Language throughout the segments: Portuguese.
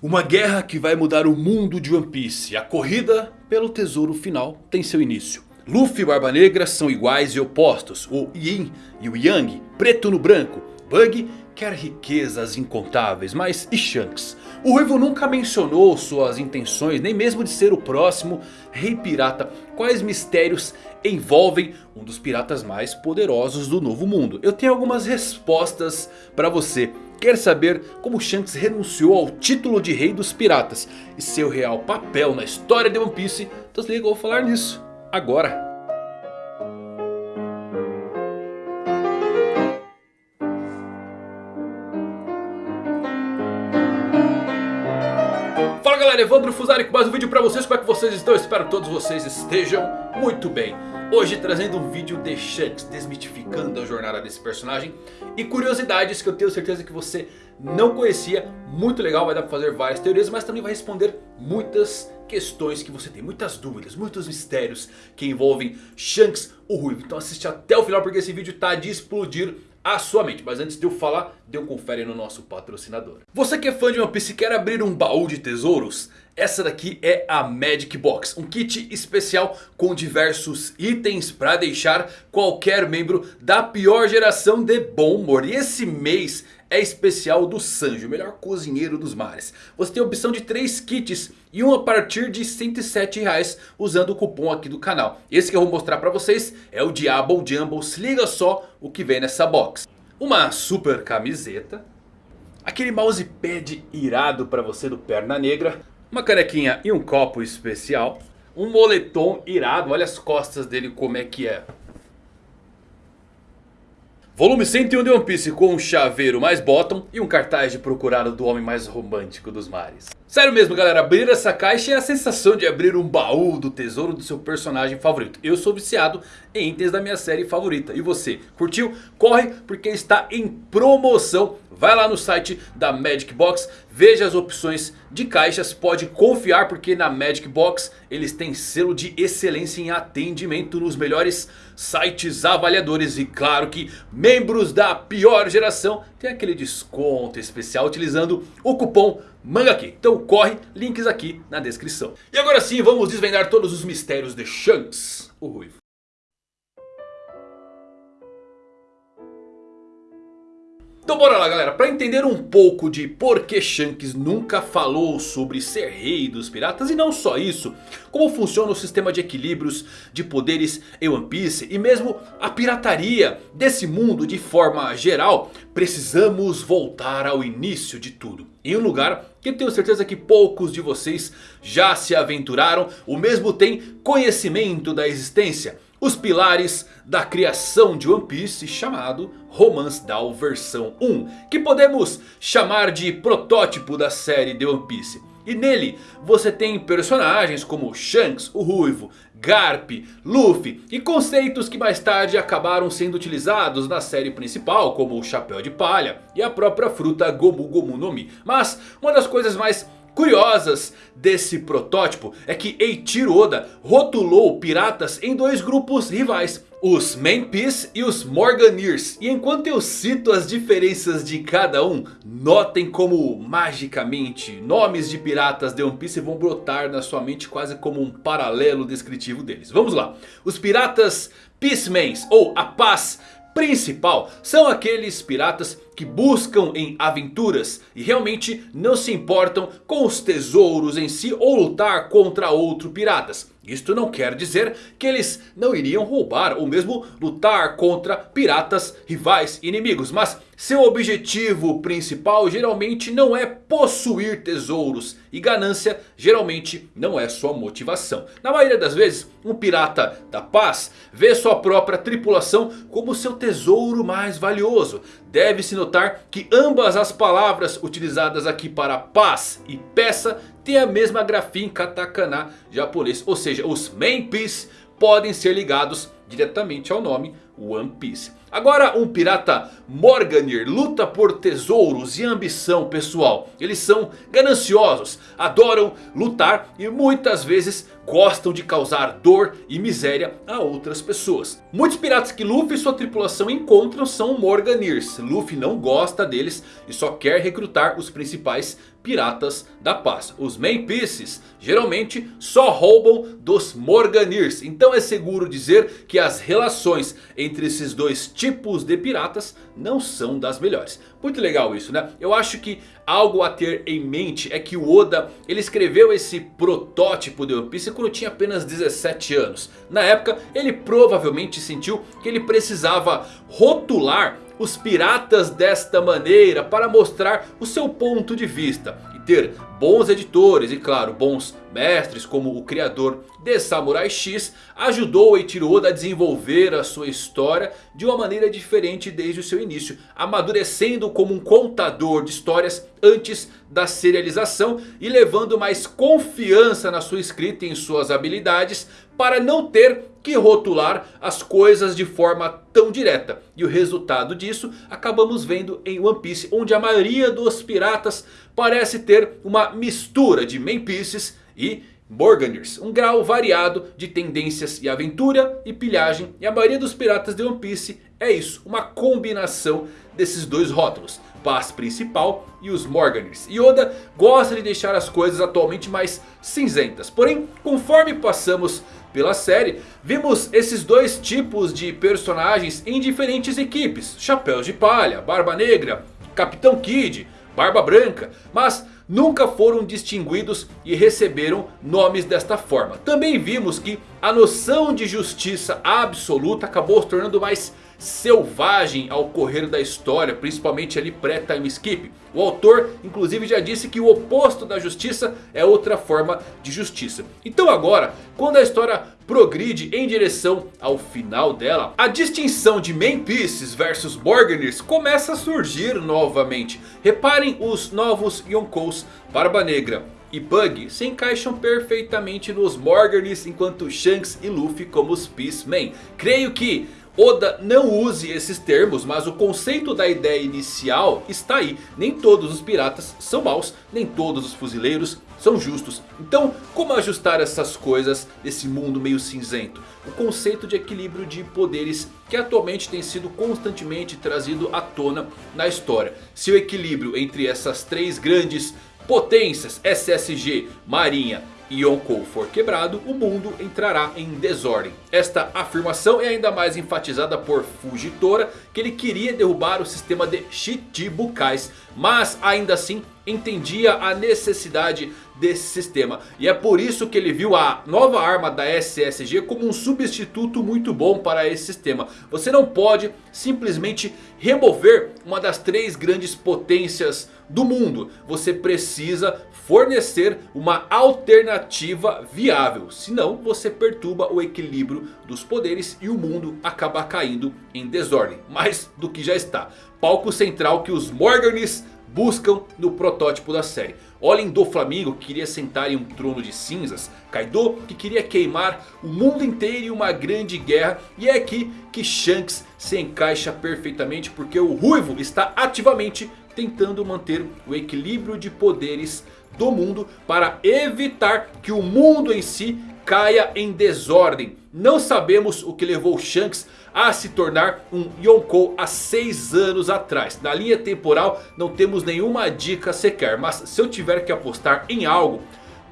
Uma guerra que vai mudar o mundo de One Piece. A corrida pelo tesouro final tem seu início. Luffy e Barba Negra são iguais e opostos. O Yin e o Yang, preto no branco. Bug quer riquezas incontáveis, mas e Shanks? O Ruivo nunca mencionou suas intenções, nem mesmo de ser o próximo Rei Pirata. Quais mistérios envolvem um dos piratas mais poderosos do Novo Mundo? Eu tenho algumas respostas para você. Quer saber como Shanks renunciou ao título de Rei dos Piratas e seu real papel na história de One Piece? Então se liga, vou falar nisso agora. Fala galera, Evandro Fusari com mais um vídeo pra vocês, como é que vocês estão? Espero que todos vocês estejam muito bem. Hoje trazendo um vídeo de Shanks desmitificando a jornada desse personagem E curiosidades que eu tenho certeza que você não conhecia. Muito legal, vai dar pra fazer várias teorias Mas também vai responder muitas questões que você tem Muitas dúvidas, muitos mistérios que envolvem Shanks o Ruivo. Então assiste até o final porque esse vídeo tá de explodir sua mente. Mas antes de eu falar, dê um confere no nosso patrocinador. Você que é fã de One Piece e quer abrir um baú de tesouros? Essa daqui é a Magic Box. Um kit especial com diversos itens para deixar qualquer membro da pior geração de bom humor. E esse mês é especial do Sanji, o melhor cozinheiro dos mares. Você tem a opção de 3 kits e um a partir de 107 reais usando o cupom aqui do canal. Esse que eu vou mostrar para vocês é o Diablo Jumbo, se liga só o que vem nessa box. Uma super camiseta, aquele mousepad irado para você do Perna Negra, uma canequinha e um copo especial, um moletom irado, olha as costas dele como é que é. Volume 101 de One Piece com um chaveiro mais bottom e um cartaz de procurado do homem mais romântico dos mares. Sério mesmo galera, abrir essa caixa é a sensação de abrir um baú do tesouro do seu personagem favorito. Eu sou viciado em itens da minha série favorita. E você, curtiu? Corre porque está em promoção. Vai lá no site da Magic Box, veja as opções de caixas, pode confiar porque na Magic Box eles têm selo de excelência em atendimento nos melhores sites avaliadores. E claro que membros da pior geração têm aquele desconto especial utilizando o cupom MANGAQUI. Então corre, links aqui na descrição. E agora sim vamos desvendar todos os mistérios de Shanks, o Ruivo. Então bora lá galera, para entender um pouco de por que Shanks nunca falou sobre ser rei dos piratas e não só isso, como funciona o sistema de equilíbrios de poderes em One Piece e mesmo a pirataria desse mundo de forma geral, precisamos voltar ao início de tudo. Em um lugar que tenho certeza que poucos de vocês já se aventuraram ou mesmo têm conhecimento da existência os pilares da criação de One Piece chamado Romance Down versão 1. Que podemos chamar de protótipo da série de One Piece. E nele você tem personagens como Shanks, o Ruivo, Garp, Luffy e conceitos que mais tarde acabaram sendo utilizados na série principal como o Chapéu de Palha e a própria fruta Gomu Gomu no Mi. Mas uma das coisas mais curiosas desse protótipo é que Eiichiro Oda rotulou piratas em dois grupos rivais. Os Manpeace e os Morganeers. E enquanto eu cito as diferenças de cada um. Notem como magicamente nomes de piratas de One Piece vão brotar na sua mente quase como um paralelo descritivo deles. Vamos lá. Os piratas Peacemans ou a paz principal são aqueles piratas que buscam em aventuras e realmente não se importam com os tesouros em si ou lutar contra outros piratas. Isto não quer dizer que eles não iriam roubar ou mesmo lutar contra piratas rivais inimigos. Mas seu objetivo principal geralmente não é possuir tesouros. E ganância geralmente não é sua motivação. Na maioria das vezes um pirata da paz vê sua própria tripulação como seu tesouro mais valioso. Deve-se notar que ambas as palavras utilizadas aqui para paz e peça têm a mesma grafia em katakana japonês. Ou seja, os main piece podem ser ligados diretamente ao nome One Piece. Agora um pirata Morganir luta por tesouros e ambição pessoal. Eles são gananciosos, adoram lutar e muitas vezes gostam de causar dor e miséria a outras pessoas. Muitos piratas que Luffy e sua tripulação encontram são Morganirs. Luffy não gosta deles e só quer recrutar os principais Piratas da Paz. Os Main Pieces geralmente só roubam dos Morganirs. Então é seguro dizer que as relações entre esses dois tipos de piratas não são das melhores. Muito legal isso né? Eu acho que algo a ter em mente é que o Oda ele escreveu esse protótipo de One Piece quando tinha apenas 17 anos. Na época ele provavelmente sentiu que ele precisava rotular os piratas desta maneira para mostrar o seu ponto de vista. E ter bons editores e claro bons mestres como o criador de Samurai X ajudou Eiichiro a desenvolver a sua história de uma maneira diferente desde o seu início. Amadurecendo como um contador de histórias antes da serialização e levando mais confiança na sua escrita e em suas habilidades para não ter que rotular as coisas de forma tão direta. E o resultado disso acabamos vendo em One Piece onde a maioria dos piratas parece ter uma mistura de main pieces e Morganirs, um grau variado de tendências e aventura e pilhagem. E a maioria dos piratas de One Piece é isso, uma combinação desses dois rótulos. Paz principal e os Morganirs. Yoda gosta de deixar as coisas atualmente mais cinzentas. Porém, conforme passamos pela série, vimos esses dois tipos de personagens em diferentes equipes. Chapéus de Palha, Barba Negra, Capitão Kid, Barba Branca. Mas nunca foram distinguidos e receberam nomes desta forma. Também vimos que a noção de justiça absoluta acabou se tornando mais selvagem ao correr da história, principalmente ali pré-time skip. O autor inclusive já disse que o oposto da justiça é outra forma de justiça. Então agora, quando a história progride em direção ao final dela, a distinção de Pieces versus Morganirs começa a surgir novamente. Reparem os novos Yonkous Barba Negra e Bug se encaixam perfeitamente nos Morganirs enquanto Shanks e Luffy como os Peacemen. Creio que Oda não use esses termos, mas o conceito da ideia inicial está aí. Nem todos os piratas são maus, nem todos os fuzileiros são justos. Então, como ajustar essas coisas nesse mundo meio cinzento? O conceito de equilíbrio de poderes que atualmente tem sido constantemente trazido à tona na história. Se o equilíbrio entre essas três grandes potências, SSG, Marinha Yonkou for quebrado, o mundo entrará em desordem. Esta afirmação é ainda mais enfatizada por Fujitora, que ele queria derrubar o sistema de Shichibukais, mas ainda assim entendia a necessidade desse sistema. E é por isso que ele viu a nova arma da SSG como um substituto muito bom para esse sistema. Você não pode simplesmente remover uma das três grandes potências do mundo. Você precisa fornecer uma alternativa viável. Senão você perturba o equilíbrio dos poderes e o mundo acaba caindo em desordem. Mais do que já está. Palco central que os Morganis buscam no protótipo da série. Olhem do Flamingo que queria sentar em um trono de cinzas. Kaido que queria queimar o mundo inteiro em uma grande guerra. E é aqui que Shanks se encaixa perfeitamente porque o Ruivo está ativamente tentando manter o equilíbrio de poderes do mundo para evitar que o mundo em si caia em desordem. Não sabemos o que levou Shanks a se tornar um Yonkou há 6 anos atrás. Na linha temporal não temos nenhuma dica sequer. Mas se eu tiver que apostar em algo,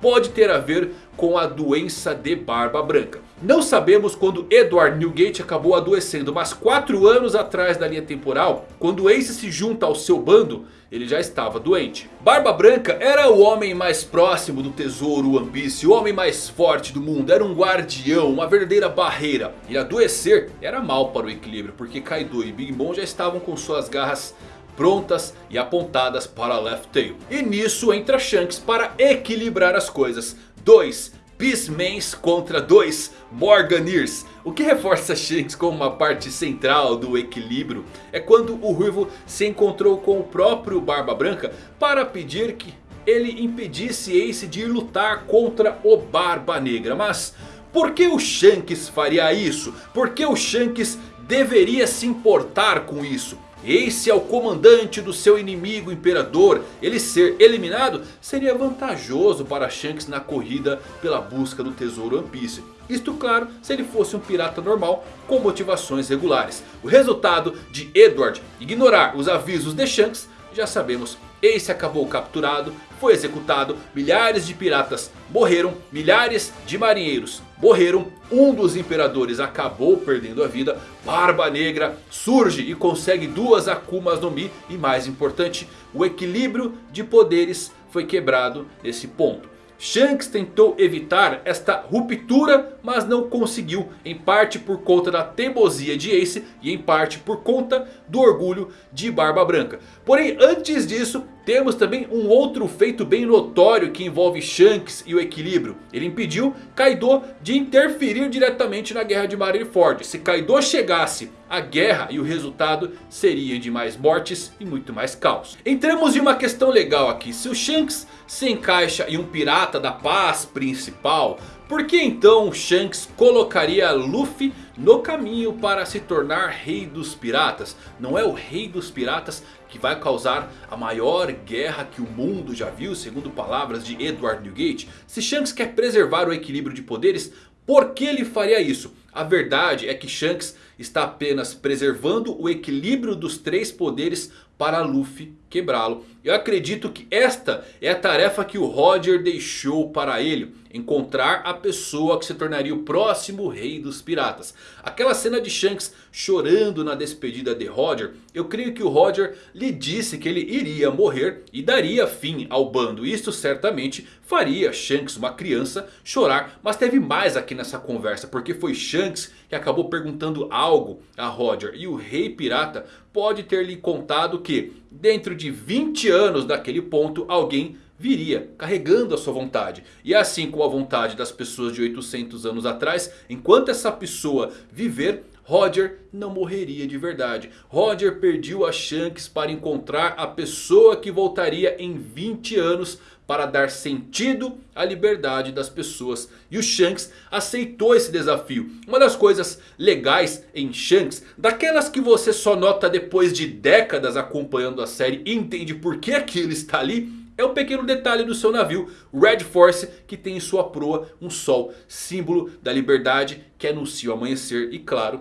pode ter a ver com a doença de barba branca. Não sabemos quando Edward Newgate acabou adoecendo, mas 4 anos atrás da linha temporal, quando Ace se junta ao seu bando, ele já estava doente. Barba Branca era o homem mais próximo do tesouro One Piece, o homem mais forte do mundo, era um guardião, uma verdadeira barreira. E adoecer era mal para o equilíbrio, porque Kaido e Big Mom já estavam com suas garras prontas e apontadas para Left Tail. E nisso entra Shanks para equilibrar as coisas. Dois Peacemans contra dois Morganirs. O que reforça Shanks como uma parte central do equilíbrio é quando o Ruivo se encontrou com o próprio Barba Branca para pedir que ele impedisse Ace de lutar contra o Barba Negra. Mas por que o Shanks faria isso? Por que o Shanks deveria se importar com isso? Ace é o comandante do seu inimigo imperador. Ele ser eliminado seria vantajoso para Shanks na corrida pela busca do tesouro One Piece. Isto claro se ele fosse um pirata normal com motivações regulares. O resultado de Edward ignorar os avisos de Shanks já sabemos. Ace acabou capturado, foi executado, milhares de piratas morreram, milhares de marinheiros morreram, um dos imperadores acabou perdendo a vida, Barba Negra surge e consegue duas Akumas no Mi e mais importante, o equilíbrio de poderes foi quebrado nesse ponto. Shanks tentou evitar esta ruptura, mas não conseguiu. Em parte por conta da teimosia de Ace e em parte por conta do orgulho de Barba Branca. Porém, antes disso, temos também um outro feito bem notório que envolve Shanks e o equilíbrio. Ele impediu Kaido de interferir diretamente na guerra de Marineford. Se Kaido chegasse à guerra e o resultado seria de mais mortes e muito mais caos. Entramos em uma questão legal aqui. Se o Shanks se encaixa em um pirata da paz principal... Por que então Shanks colocaria Luffy no caminho para se tornar rei dos piratas? Não é o rei dos piratas que vai causar a maior guerra que o mundo já viu, segundo palavras de Edward Newgate? Se Shanks quer preservar o equilíbrio de poderes, por que ele faria isso? A verdade é que Shanks está apenas preservando o equilíbrio dos três poderes para Luffy quebrá-lo. Eu acredito que esta é a tarefa que o Roger deixou para ele. Encontrar a pessoa que se tornaria o próximo rei dos piratas. Aquela cena de Shanks chorando na despedida de Roger. Eu creio que o Roger lhe disse que ele iria morrer e daria fim ao bando. Isto certamente faria Shanks, uma criança, chorar. Mas teve mais aqui nessa conversa. Porque foi Shanks que acabou perguntando algo a Roger. E o rei pirata pode ter lhe contado que dentro de 20 anos daquele ponto alguém viria carregando a sua vontade. E assim como a vontade das pessoas de 800 anos atrás, enquanto essa pessoa viver, Roger não morreria de verdade. Roger perdeu a Shanks para encontrar a pessoa que voltaria em 20 anos para dar sentido à liberdade das pessoas. E o Shanks aceitou esse desafio. Uma das coisas legais em Shanks, daquelas que você só nota depois de décadas acompanhando a série e entende por que aquilo está ali, é um pequeno detalhe do seu navio, Red Force, que tem em sua proa um sol, símbolo da liberdade que anuncia o amanhecer e claro,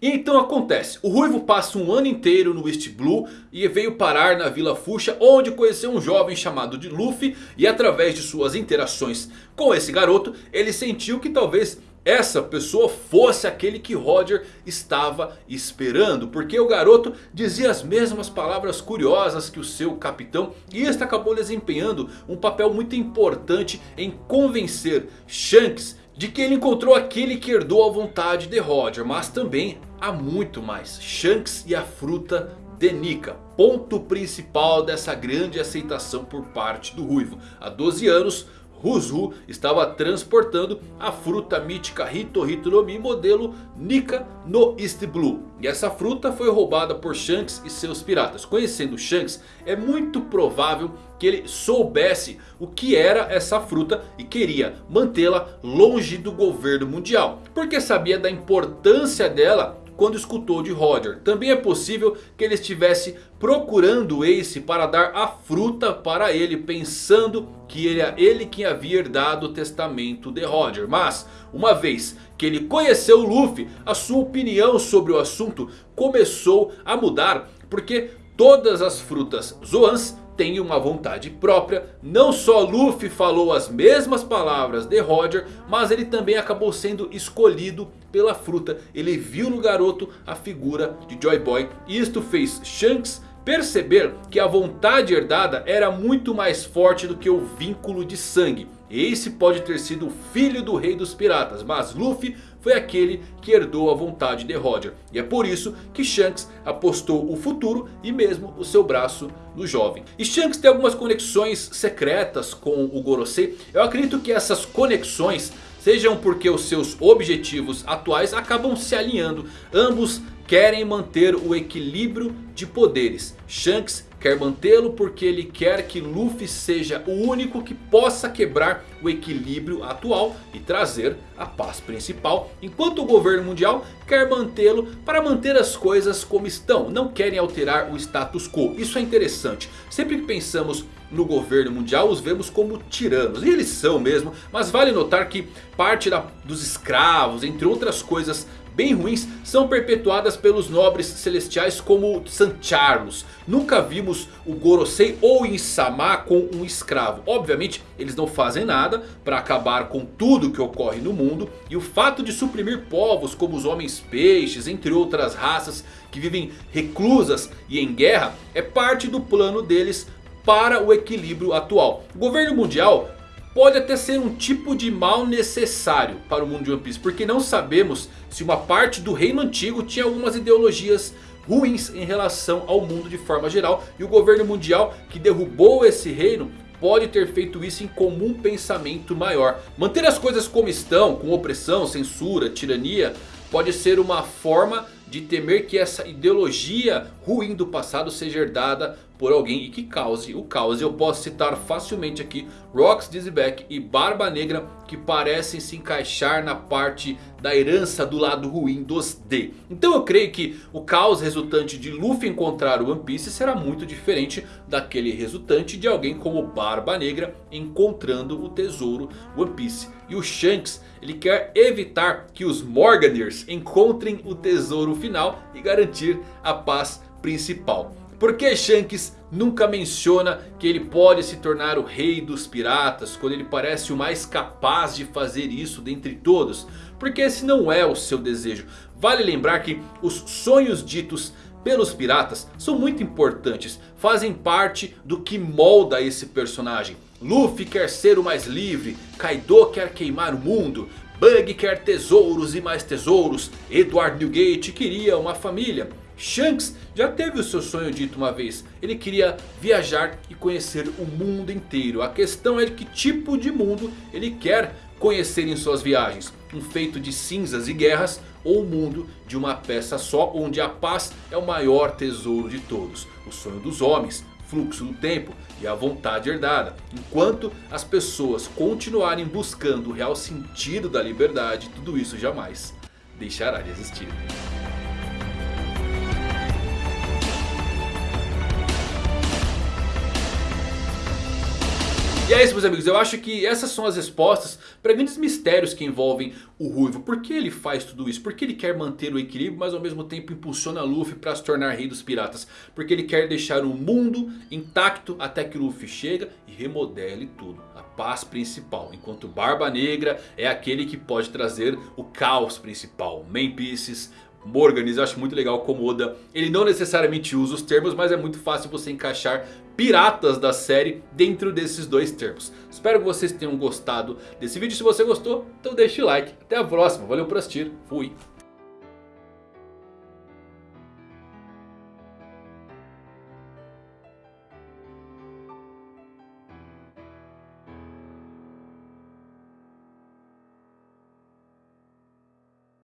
E então acontece, o Ruivo passa um ano inteiro no East Blue e veio parar na Vila Fuxa onde conheceu um jovem chamado de Luffy e através de suas interações com esse garoto ele sentiu que talvez essa pessoa fosse aquele que Roger estava esperando. Porque o garoto dizia as mesmas palavras curiosas que o seu capitão. E este acabou desempenhando um papel muito importante em convencer Shanks de que ele encontrou aquele que herdou a vontade de Roger. Mas também há muito mais. Shanks e a fruta de Nika. Ponto principal dessa grande aceitação por parte do Ruivo. Há 12 anos... Ruzu estava transportando a fruta mítica Hito no Mi modelo Nika no East Blue. E essa fruta foi roubada por Shanks e seus piratas. Conhecendo Shanks, é muito provável que ele soubesse o que era essa fruta e queria mantê-la longe do governo mundial. Porque sabia da importância dela quando escutou de Roger. Também é possível que ele estivesse procurando Ace para dar a fruta para ele. Pensando que é ele quem havia herdado o testamento de Roger. Mas uma vez que ele conheceu Luffy, a sua opinião sobre o assunto começou a mudar. Porque todas as frutas Zoans tem uma vontade própria. Não só Luffy falou as mesmas palavras de Roger, mas ele também acabou sendo escolhido pela fruta. Ele viu no garoto a figura de Joy Boy. E isto fez Shanks perceber que a vontade herdada era muito mais forte do que o vínculo de sangue. Ace pode ter sido o filho do rei dos piratas, mas Luffy foi aquele que herdou a vontade de Roger. E é por isso que Shanks apostou o futuro e mesmo o seu braço no jovem. E Shanks tem algumas conexões secretas com o Gorosei. Eu acredito que essas conexões sejam porque os seus objetivos atuais acabam se alinhando. Ambos querem manter o equilíbrio de poderes. Shanks quer mantê-lo porque ele quer que Luffy seja o único que possa quebrar o equilíbrio atual e trazer a paz principal. Enquanto o governo mundial quer mantê-lo para manter as coisas como estão. Não querem alterar o status quo. Isso é interessante. Sempre que pensamos no governo mundial os vemos como tiranos. E eles são mesmo. Mas vale notar que parte da, dos escravos, entre outras coisas bem ruins são perpetuadas pelos nobres celestiais como San Charlos. Nunca vimos o Gorosei ou Insama com um escravo. Obviamente eles não fazem nada para acabar com tudo que ocorre no mundo. E o fato de suprimir povos como os homens peixes, entre outras raças que vivem reclusas e em guerra, é parte do plano deles para o equilíbrio atual. O governo mundial pode até ser um tipo de mal necessário para o mundo de One Piece. Porque não sabemos se uma parte do reino antigo tinha algumas ideologias ruins em relação ao mundo de forma geral. E o governo mundial que derrubou esse reino pode ter feito isso em comum pensamento maior. Manter as coisas como estão, com opressão, censura, tirania, pode ser uma forma de temer que essa ideologia ruim do passado seja herdada por alguém e que cause o caos. Eu posso citar facilmente aqui Rox Dizzyback e Barba Negra que parecem se encaixar na parte da herança do lado ruim dos D. Então eu creio que o caos resultante de Luffy encontrar o One Piece será muito diferente daquele resultante de alguém como Barba Negra encontrando o tesouro One Piece. E o Shanks ele quer evitar que os Morganers encontrem o tesouro final e garantir a paz principal. Porque Shanks nunca menciona que ele pode se tornar o rei dos piratas quando ele parece o mais capaz de fazer isso dentre todos? Porque esse não é o seu desejo. Vale lembrar que os sonhos ditos pelos piratas são muito importantes. Fazem parte do que molda esse personagem. Luffy quer ser o mais livre. Kaido quer queimar o mundo. Bug quer tesouros e mais tesouros. Edward Newgate queria uma família. Shanks já teve o seu sonho dito uma vez. Ele queria viajar e conhecer o mundo inteiro. A questão é que tipo de mundo ele quer conhecer em suas viagens. Um feito de cinzas e guerras ou um mundo de uma peça só onde a paz é o maior tesouro de todos. O sonho dos homens, fluxo do tempo e a vontade herdada. Enquanto as pessoas continuarem buscando o real sentido da liberdade, tudo isso jamais deixará de existir. E é isso meus amigos, eu acho que essas são as respostas para grandes mistérios que envolvem o Ruivo. Por que ele faz tudo isso? Por que ele quer manter o equilíbrio mas ao mesmo tempo impulsiona Luffy para se tornar rei dos piratas? Porque ele quer deixar o mundo intacto até que Luffy chega e remodele tudo. A paz principal. Enquanto Barba Negra é aquele que pode trazer o caos principal. Pieces, Morganis, eu acho muito legal como Oda Ele não necessariamente usa os termos Mas é muito fácil você encaixar piratas da série dentro desses dois termos. Espero que vocês tenham gostado desse vídeo Se você gostou, então deixe o like. Até a próxima, valeu por assistir, fui